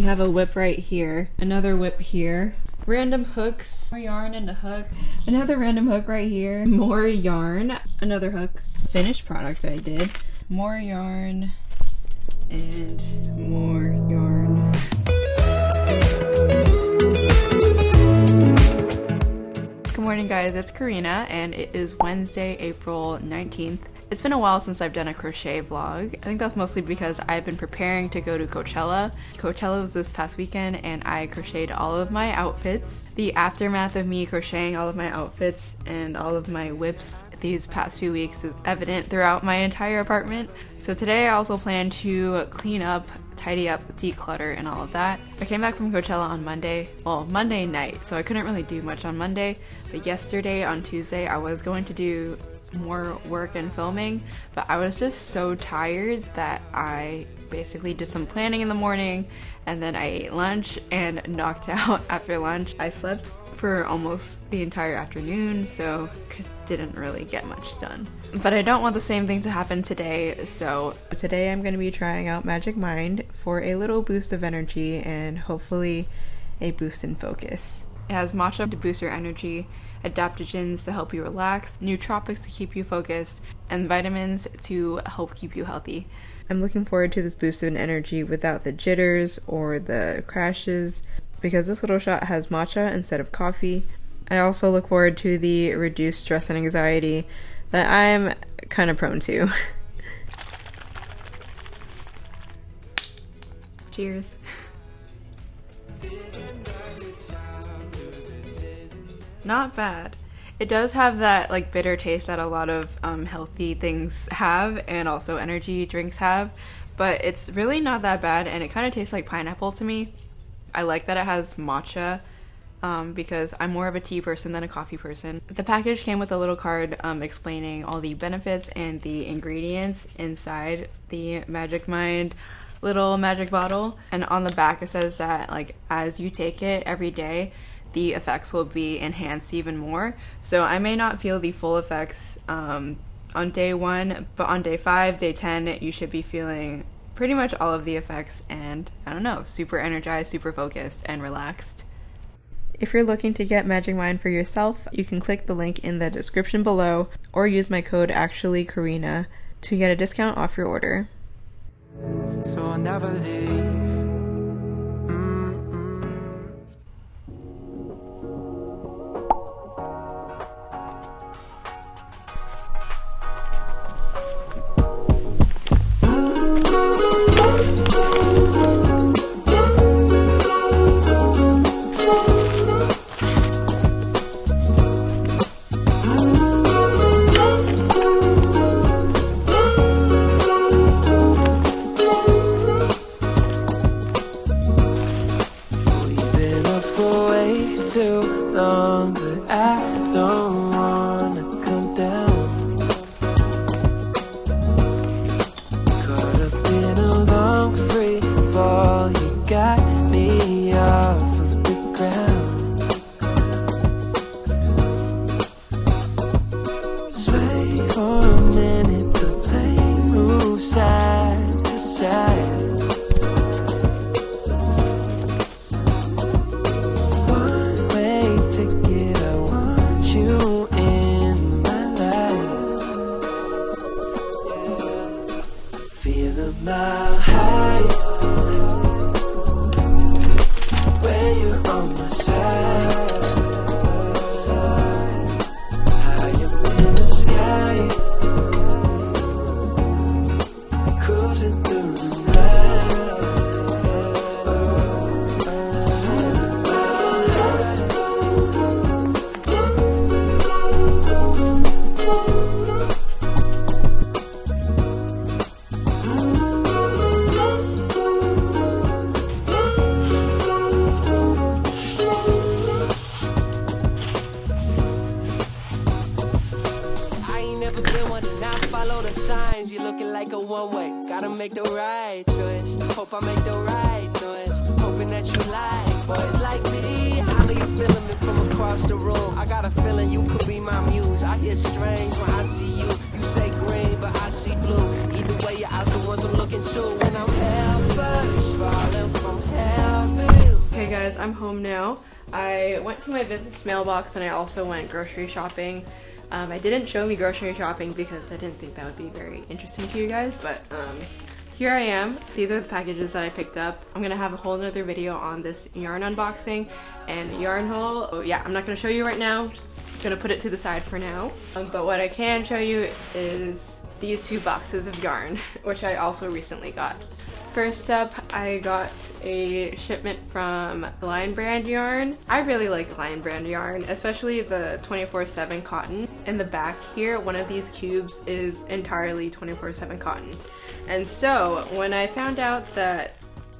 We have a whip right here, another whip here, random hooks, more yarn and a hook, another random hook right here, more yarn, another hook, finished product I did, more yarn, and more yarn. Good morning guys, it's Karina and it is Wednesday, April 19th. It's been a while since I've done a crochet vlog. I think that's mostly because I've been preparing to go to Coachella. Coachella was this past weekend and I crocheted all of my outfits. The aftermath of me crocheting all of my outfits and all of my whips these past few weeks is evident throughout my entire apartment. So today I also plan to clean up tidy up, declutter, and all of that. I came back from Coachella on Monday, well, Monday night, so I couldn't really do much on Monday, but yesterday on Tuesday I was going to do more work and filming, but I was just so tired that I basically did some planning in the morning and then I ate lunch and knocked out after lunch. I slept for almost the entire afternoon, so didn't really get much done. But I don't want the same thing to happen today, so today I'm going to be trying out Magic Mind for a little boost of energy and hopefully a boost in focus. It has matcha to boost your energy, adaptogens to help you relax, nootropics to keep you focused, and vitamins to help keep you healthy. I'm looking forward to this boost in energy without the jitters or the crashes because this little shot has matcha instead of coffee. I also look forward to the reduced stress and anxiety that I'm kind of prone to. Cheers. Not bad. It does have that like bitter taste that a lot of um, healthy things have and also energy drinks have, but it's really not that bad and it kind of tastes like pineapple to me. I like that it has matcha um, because I'm more of a tea person than a coffee person. The package came with a little card um, explaining all the benefits and the ingredients inside the Magic Mind little magic bottle. And on the back, it says that, like, as you take it every day, the effects will be enhanced even more. So I may not feel the full effects um, on day one, but on day five, day 10, you should be feeling pretty much all of the effects and I don't know, super energized, super focused, and relaxed. If you're looking to get Magic Mind for yourself, you can click the link in the description below or use my code ActuallyKarina to get a discount off your order. So across the room? I got a feeling you could be my muse. I hear strange when I see you. you say green, but I see blue. Either way, your eyes the ones I'm looking to. When I'm hell first, falling from heaven. Okay guys, I'm home now. I went to my business mailbox and I also went grocery shopping. Um, I didn't show me grocery shopping because I didn't think that would be very interesting to you guys, but um, here I am. These are the packages that I picked up. I'm gonna have a whole nother video on this yarn unboxing and yarn haul. Oh, yeah, I'm not gonna show you right now. Gonna put it to the side for now. Um, but what I can show you is these two boxes of yarn, which I also recently got. First up, I got a shipment from Lion Brand Yarn. I really like Lion Brand Yarn, especially the 24-7 cotton. In the back here, one of these cubes is entirely 24-7 cotton. And so, when I found out that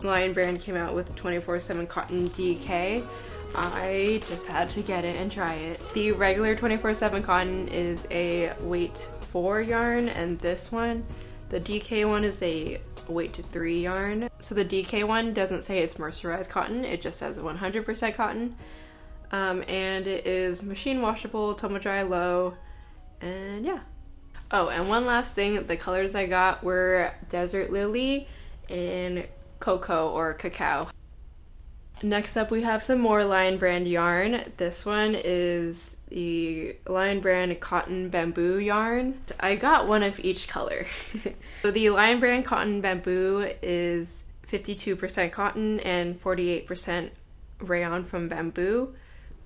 Lion Brand came out with 24-7 cotton DK, I just had to get it and try it. The regular 24-7 cotton is a weight 4 yarn, and this one, the DK one is a weight to 3 yarn. So the DK one doesn't say it's mercerized cotton, it just says 100% cotton. Um, and it is machine washable, tumble dry low, and yeah. Oh, and one last thing, the colors I got were Desert Lily and Cocoa or Cacao. Next up we have some more Lion Brand yarn. This one is the Lion Brand Cotton Bamboo yarn. I got one of each color. so the Lion Brand Cotton Bamboo is 52% cotton and 48% rayon from bamboo.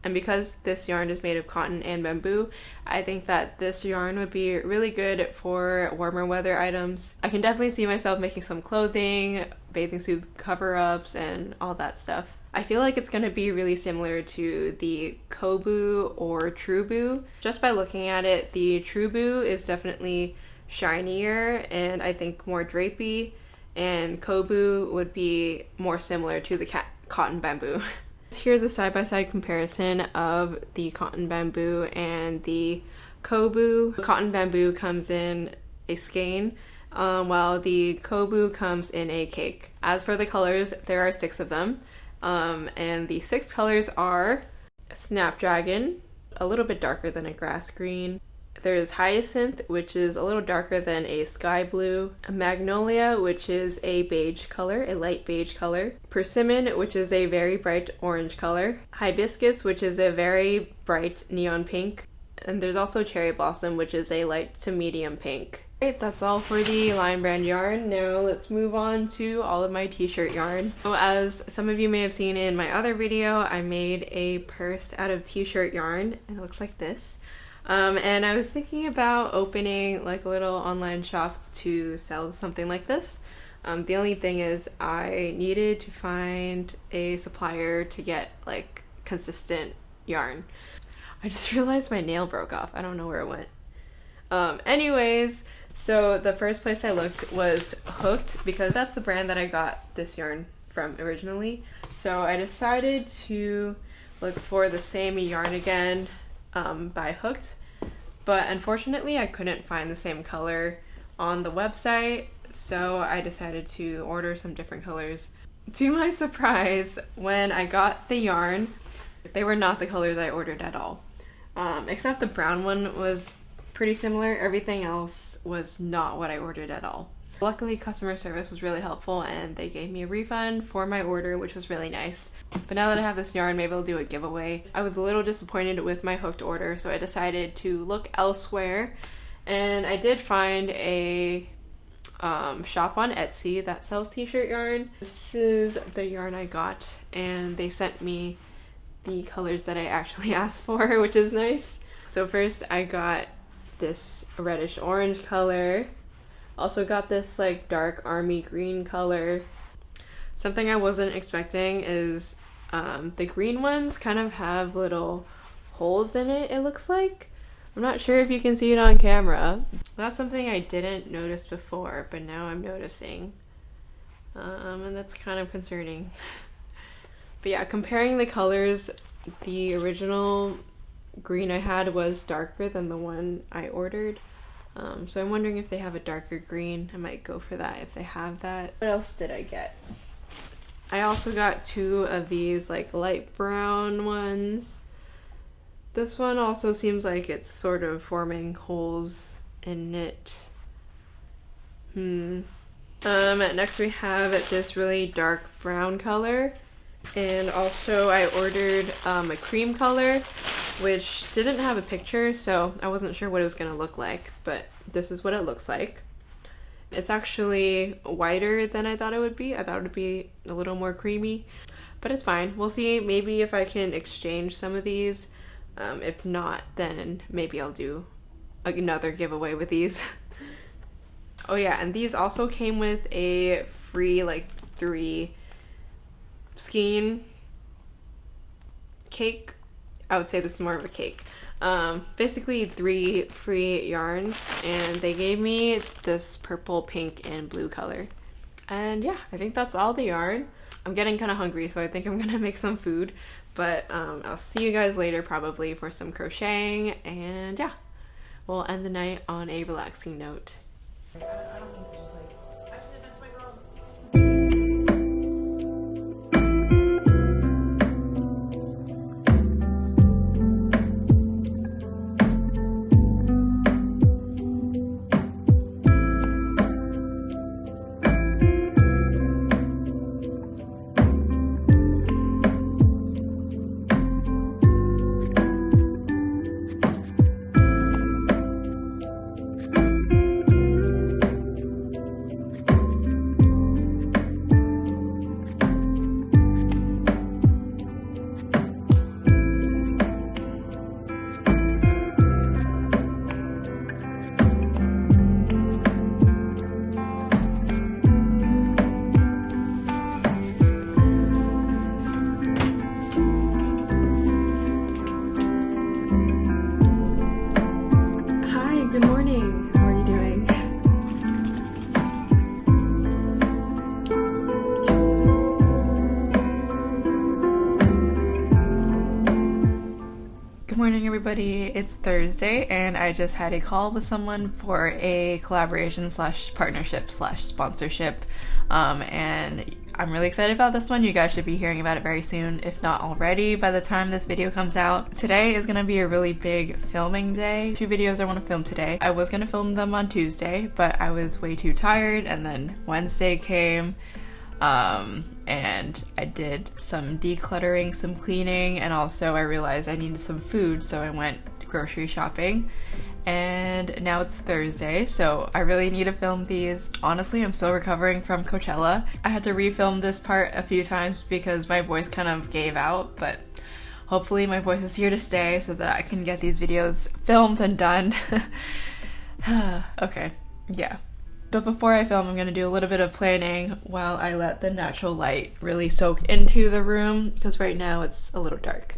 And because this yarn is made of cotton and bamboo, I think that this yarn would be really good for warmer weather items. I can definitely see myself making some clothing, bathing suit cover-ups, and all that stuff. I feel like it's to be really similar to the Coboo or Truboo. Just by looking at it, the Truboo is definitely shinier and I think more drapey, and Coboo would be more similar to the cotton bamboo. Here's a side-by-side comparison of the cotton bamboo and the Coboo. The cotton bamboo comes in a skein, um, while the Coboo comes in a cake. As for the colors, there are six of them, um, and the six colors are Snapdragon, a little bit darker than a grass green, there's Hyacinth, which is a little darker than a sky blue. A Magnolia, which is a beige color, a light beige color. Persimmon, which is a very bright orange color. Hibiscus, which is a very bright neon pink. And there's also Cherry Blossom, which is a light to medium pink. Great, that's all for the Lion Brand yarn. Now let's move on to all of my t-shirt yarn. So as some of you may have seen in my other video, I made a purse out of t-shirt yarn and it looks like this. Um, and I was thinking about opening like a little online shop to sell something like this. Um, the only thing is I needed to find a supplier to get like consistent yarn. I just realized my nail broke off. I don't know where it went. Um, anyways, so the first place I looked was Hoooked because that's the brand that I got this yarn from originally. So I decided to look for the same yarn again um, by Hoooked, but unfortunately I couldn't find the same color on the website, so I decided to order some different colors. To my surprise, when I got the yarn, they were not the colors I ordered at all. Um, except the brown one was pretty similar, everything else was not what I ordered at all. Luckily, customer service was really helpful and they gave me a refund for my order, which was really nice. But now that I have this yarn, maybe I'll do a giveaway. I was a little disappointed with my hooked order, so I decided to look elsewhere. And I did find a um, shop on Etsy that sells t-shirt yarn. This is the yarn I got, and they sent me the colors that I actually asked for, which is nice. So first I got this reddish orange color also got this like dark army green color. Something I wasn't expecting is um, the green ones kind of have little holes in it, it looks like. I'm not sure if you can see it on camera. That's something I didn't notice before, but now I'm noticing. Um, and that's kind of concerning. but yeah, comparing the colors, the original green I had was darker than the one I ordered. Um, so I'm wondering if they have a darker green. I might go for that if they have that. What else did I get? I also got two of these like light brown ones. This one also seems like it's sort of forming holes and knit. Hmm. Um, next we have this really dark brown color. And also I ordered um, a cream color, which didn't have a picture, so I wasn't sure what it was going to look like, but this is what it looks like. It's actually whiter than I thought it would be. I thought it would be a little more creamy, but it's fine. We'll see maybe if I can exchange some of these. Um, if not, then maybe I'll do another giveaway with these. oh yeah, and these also came with a free like three skein cake. I would say this is more of a cake. Um, basically three free yarns and they gave me this purple, pink, and blue color. And yeah, I think that's all the yarn. I'm getting kind of hungry, so I think I'm gonna make some food. But um, I'll see you guys later probably for some crocheting and yeah, we'll end the night on a relaxing note. Everybody. It's Thursday, and I just had a call with someone for a collaboration slash partnership slash sponsorship. Um, and I'm really excited about this one. You guys should be hearing about it very soon, if not already, by the time this video comes out. Today is going to be a really big filming day. Two videos I want to film today. I was going to film them on Tuesday, but I was way too tired, and then Wednesday came um, and I did some decluttering, some cleaning, and also I realized I needed some food, so I went grocery shopping. And now it's Thursday, so I really need to film these. Honestly, I'm still recovering from Coachella. I had to refilm this part a few times because my voice kind of gave out, but hopefully my voice is here to stay so that I can get these videos filmed and done. okay, yeah. But before I film, I'm going to do a little bit of planning while I let the natural light really soak into the room because right now it's a little dark.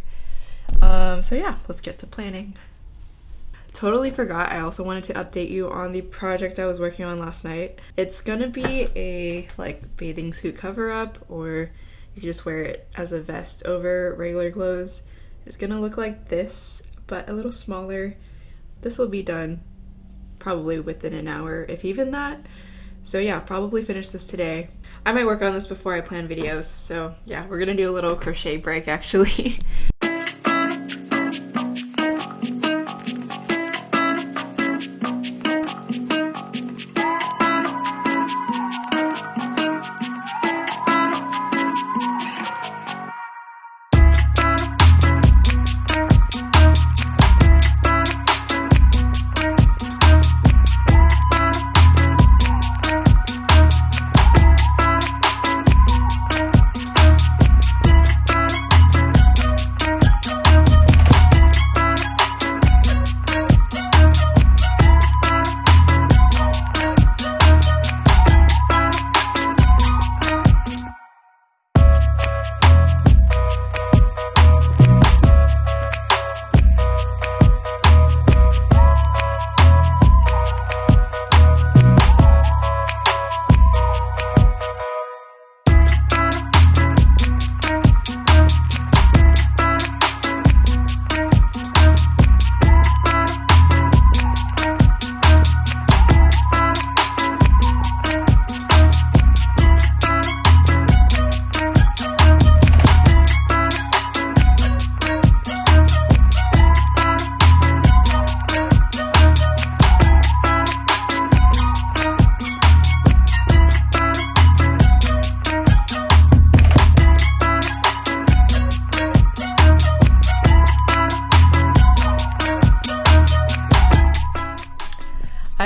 Um, so yeah, let's get to planning. Totally forgot, I also wanted to update you on the project I was working on last night. It's gonna be a like bathing suit cover up, or you can just wear it as a vest over regular clothes. It's gonna look like this, but a little smaller. This will be done probably within an hour, if even that. So yeah, probably finish this today. I might work on this before I plan videos, so yeah, we're gonna do a little crochet break actually.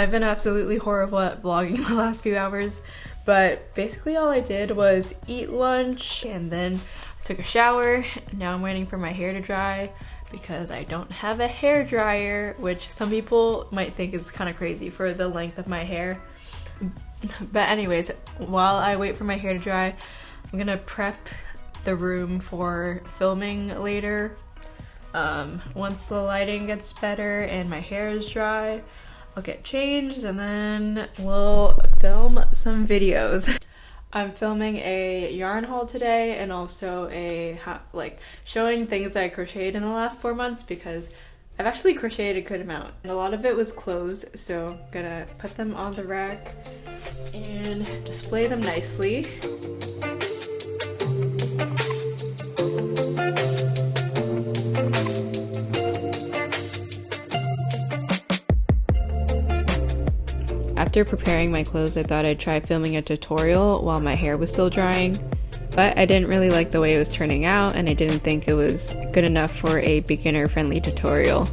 I've been absolutely horrible at vlogging the last few hours, but basically all I did was eat lunch and then I took a shower. Now I'm waiting for my hair to dry because I don't have a hair dryer, which some people might think is kind of crazy for the length of my hair. But anyways, while I wait for my hair to dry, I'm gonna prep the room for filming later. Um, once the lighting gets better and my hair is dry, I'll get changed and then we'll film some videos. I'm filming a yarn haul today and also a like showing things that I crocheted in the last four months because I've actually crocheted a good amount and a lot of it was clothes so I'm gonna put them on the rack and display them nicely. After preparing my clothes, I thought I'd try filming a tutorial while my hair was still drying, but I didn't really like the way it was turning out and I didn't think it was good enough for a beginner friendly tutorial.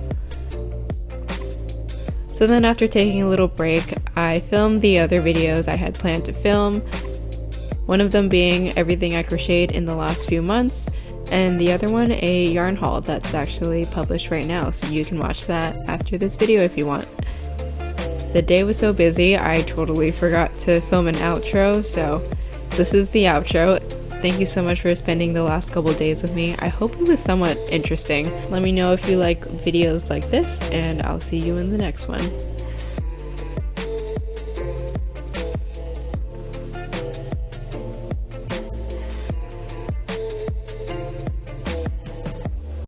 So then after taking a little break, I filmed the other videos I had planned to film, one of them being everything I crocheted in the last few months, and the other one a yarn haul that's actually published right now, so you can watch that after this video if you want. The day was so busy, I totally forgot to film an outro, so this is the outro. Thank you so much for spending the last couple days with me. I hope it was somewhat interesting. Let me know if you like videos like this, and I'll see you in the next one.